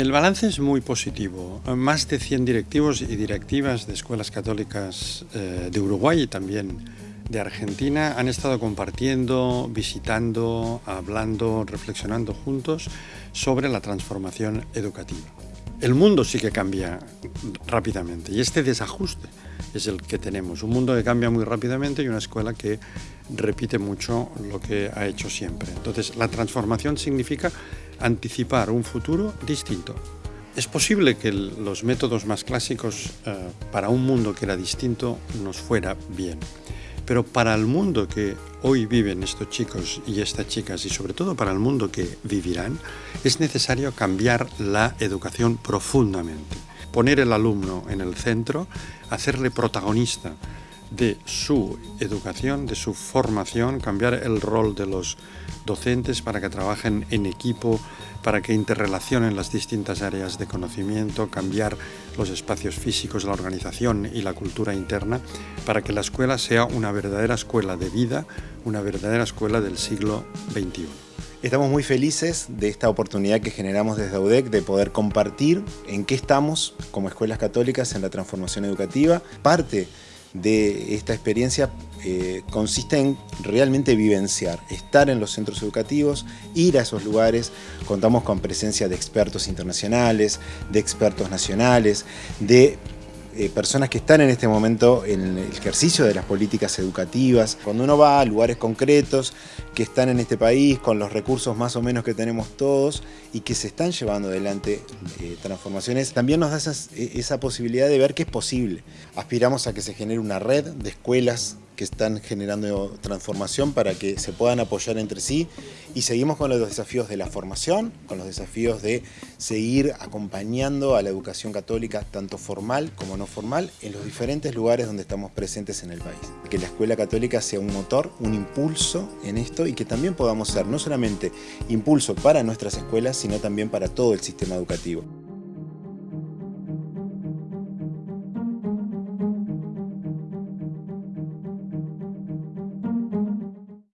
El balance es muy positivo. Más de 100 directivos y directivas de escuelas católicas eh, de Uruguay y también de Argentina han estado compartiendo, visitando, hablando, reflexionando juntos sobre la transformación educativa. El mundo sí que cambia rápidamente y este desajuste es el que tenemos. Un mundo que cambia muy rápidamente y una escuela que repite mucho lo que ha hecho siempre. Entonces, la transformación significa anticipar un futuro distinto. Es posible que los métodos más clásicos eh, para un mundo que era distinto nos fuera bien. Pero para el mundo que hoy viven estos chicos y estas chicas y sobre todo para el mundo que vivirán, es necesario cambiar la educación profundamente. Poner el alumno en el centro, hacerle protagonista de su educación, de su formación, cambiar el rol de los docentes para que trabajen en equipo, para que interrelacionen las distintas áreas de conocimiento, cambiar los espacios físicos, la organización y la cultura interna, para que la escuela sea una verdadera escuela de vida, una verdadera escuela del siglo XXI. Estamos muy felices de esta oportunidad que generamos desde AUDEC de poder compartir en qué estamos como escuelas católicas en la transformación educativa. Parte de esta experiencia eh, consiste en realmente vivenciar, estar en los centros educativos, ir a esos lugares, contamos con presencia de expertos internacionales, de expertos nacionales, de eh, personas que están en este momento en el ejercicio de las políticas educativas. Cuando uno va a lugares concretos que están en este país con los recursos más o menos que tenemos todos y que se están llevando adelante eh, transformaciones, también nos da e, esa posibilidad de ver que es posible. Aspiramos a que se genere una red de escuelas que están generando transformación para que se puedan apoyar entre sí y seguimos con los desafíos de la formación, con los desafíos de seguir acompañando a la educación católica tanto formal como no formal en los diferentes lugares donde estamos presentes en el país. Que la escuela católica sea un motor, un impulso en esto y que también podamos ser no solamente impulso para nuestras escuelas sino también para todo el sistema educativo.